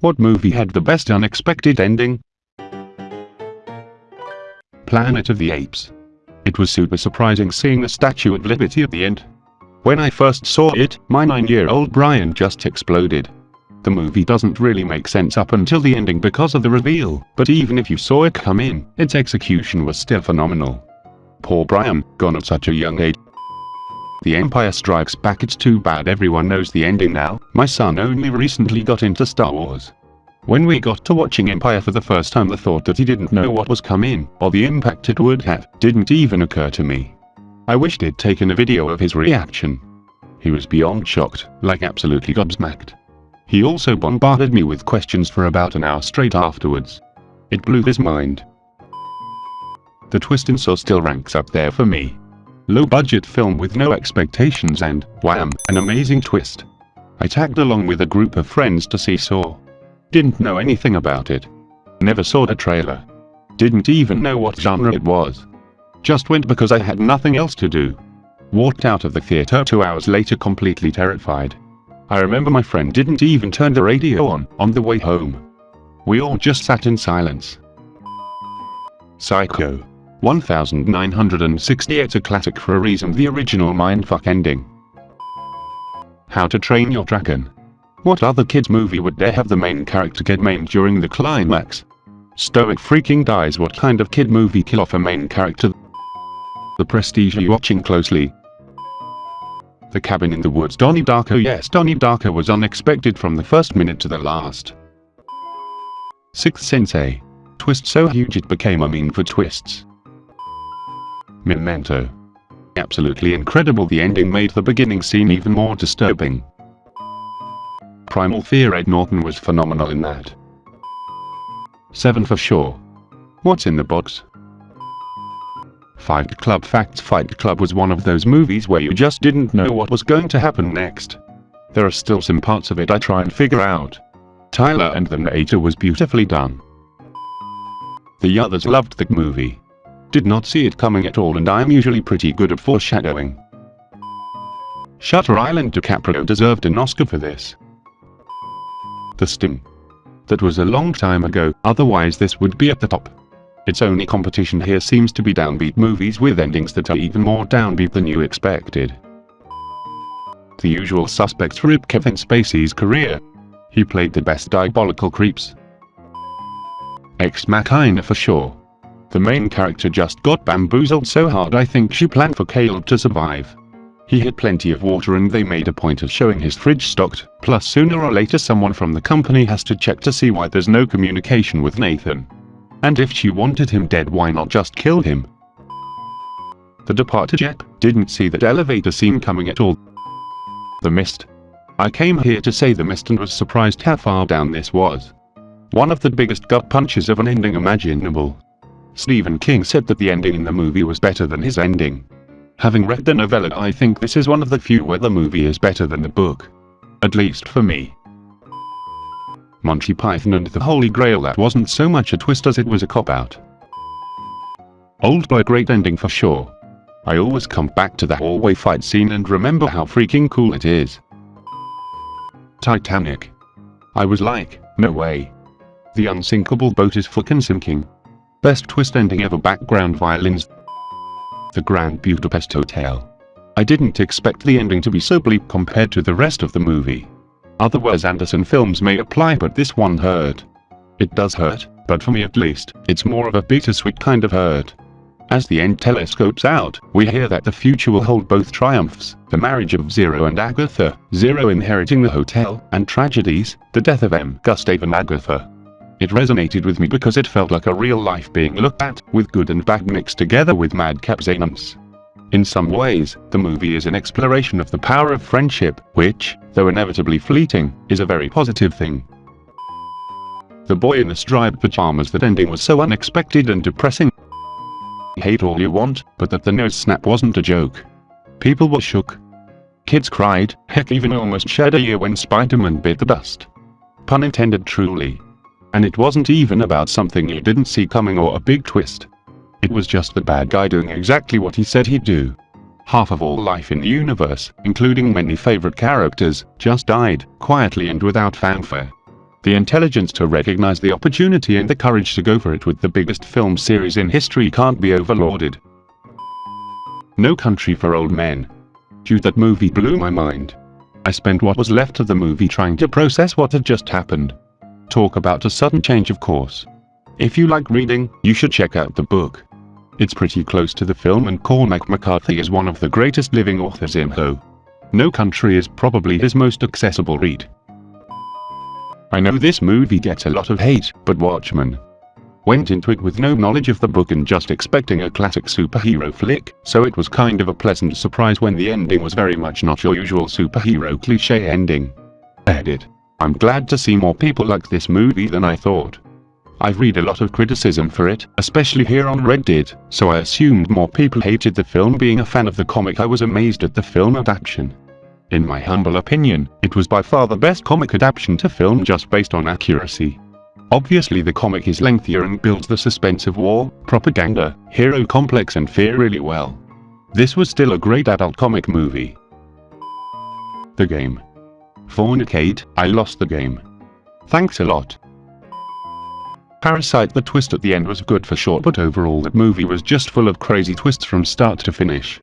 What movie had the best unexpected ending? Planet of the Apes. It was super surprising seeing the Statue of Liberty at the end. When I first saw it, my 9-year-old Brian just exploded. The movie doesn't really make sense up until the ending because of the reveal, but even if you saw it come in, its execution was still phenomenal. Poor Brian, gone at such a young age. The Empire Strikes Back it's too bad everyone knows the ending now, my son only recently got into Star Wars. When we got to watching Empire for the first time the thought that he didn't know what was coming, or the impact it would have, didn't even occur to me. I wished he'd taken a video of his reaction. He was beyond shocked, like absolutely gobsmacked. He also bombarded me with questions for about an hour straight afterwards. It blew his mind. The twist in Saw still ranks up there for me. Low budget film with no expectations and, wham, an amazing twist. I tagged along with a group of friends to see Saw. Didn't know anything about it. Never saw a trailer. Didn't even know what genre it was. Just went because I had nothing else to do. Walked out of the theater two hours later completely terrified. I remember my friend didn't even turn the radio on, on the way home. We all just sat in silence. Psycho. 1968 a classic for a reason the original mindfuck ending. How to Train Your Dragon. What other kids movie would dare have the main character get maimed during the climax? Stoick freaking dies what kind of kid movie kill off a main character? The Prestige you watching closely? The Cabin in the Woods Donnie Darko Yes Donnie Darko was unexpected from the first minute to the last. Sixth Sensei. Twist so huge it became a meme for twists. Memento. Absolutely incredible the ending made the beginning scene even more disturbing. Primal Fear Ed Norton was phenomenal in that. 7 for sure. What's in the box? Fight Club Facts Fight Club was one of those movies where you just didn't know what was going to happen next. There are still some parts of it I try and figure out. Tyler and the narrator was beautifully done. The others loved the movie. Did not see it coming at all and I am usually pretty good at foreshadowing. Shutter Island DiCaprio deserved an Oscar for this. The Sting. That was a long time ago, otherwise this would be at the top. Its only competition here seems to be downbeat movies with endings that are even more downbeat than you expected. The usual suspects rip Kevin Spacey's career. He played the best diabolical creeps. Ex Machina for sure. The main character just got bamboozled so hard I think she planned for Caleb to survive. He had plenty of water and they made a point of showing his fridge stocked, plus sooner or later someone from the company has to check to see why there's no communication with Nathan. And if she wanted him dead why not just kill him? The departed Jep didn't see that elevator scene coming at all. The Mist. I came here to say The Mist and was surprised how far down this was. One of the biggest gut punches of an ending imaginable. Stephen King said that the ending in the movie was better than his ending. Having read the novella I think this is one of the few where the movie is better than the book. At least for me. Monty Python and the Holy Grail that wasn't so much a twist as it was a cop-out. Old Boy great ending for sure. I always come back to the hallway fight scene and remember how freaking cool it is. Titanic. I was like, no way. The unsinkable boat is fucking sinking. Best twist ending ever background violins the Grand Budapest Hotel. I didn't expect the ending to be so bleak compared to the rest of the movie. Other Wes Anderson films may apply but this one hurt. It does hurt, but for me at least, it's more of a bittersweet kind of hurt. As the end telescopes out, we hear that the future will hold both triumphs, the marriage of Zero and Agatha, Zero inheriting the hotel, and tragedies, the death of M. Gustave and Agatha. It resonated with me because it felt like a real life being looked at, with good and bad mixed together with madcap zanums. In some ways, the movie is an exploration of the power of friendship, which, though inevitably fleeting, is a very positive thing. The boy in the striped pajamas that ending was so unexpected and depressing. Hate all you want, but that the nose snap wasn't a joke. People were shook. Kids cried, heck even almost shed a year when Spider-Man bit the dust. Pun intended truly. And it wasn't even about something you didn't see coming or a big twist. It was just the bad guy doing exactly what he said he'd do. Half of all life in the universe, including many favorite characters, just died, quietly and without fanfare. The intelligence to recognize the opportunity and the courage to go for it with the biggest film series in history can't be overlauded. No Country for Old Men. Dude that movie blew my mind. I spent what was left of the movie trying to process what had just happened. Talk about a sudden change of course. If you like reading, you should check out the book. It's pretty close to the film and Cormac McCarthy is one of the greatest living authors in Ho. No Country is probably his most accessible read. I know this movie gets a lot of hate, but Watchmen, went into it with no knowledge of the book and just expecting a classic superhero flick, so it was kind of a pleasant surprise when the ending was very much not your usual superhero cliche ending. Edit. I'm glad to see more people like this movie than I thought. I've read a lot of criticism for it, especially here on Reddit, so I assumed more people hated the film being a fan of the comic I was amazed at the film adaptation. In my humble opinion, it was by far the best comic adaptation to film just based on accuracy. Obviously the comic is lengthier and builds the suspense of war, propaganda, hero complex and fear really well. This was still a great adult comic movie. The game. Fornicate, I lost the game. Thanks a lot. Parasite the twist at the end was good for short but overall that movie was just full of crazy twists from start to finish.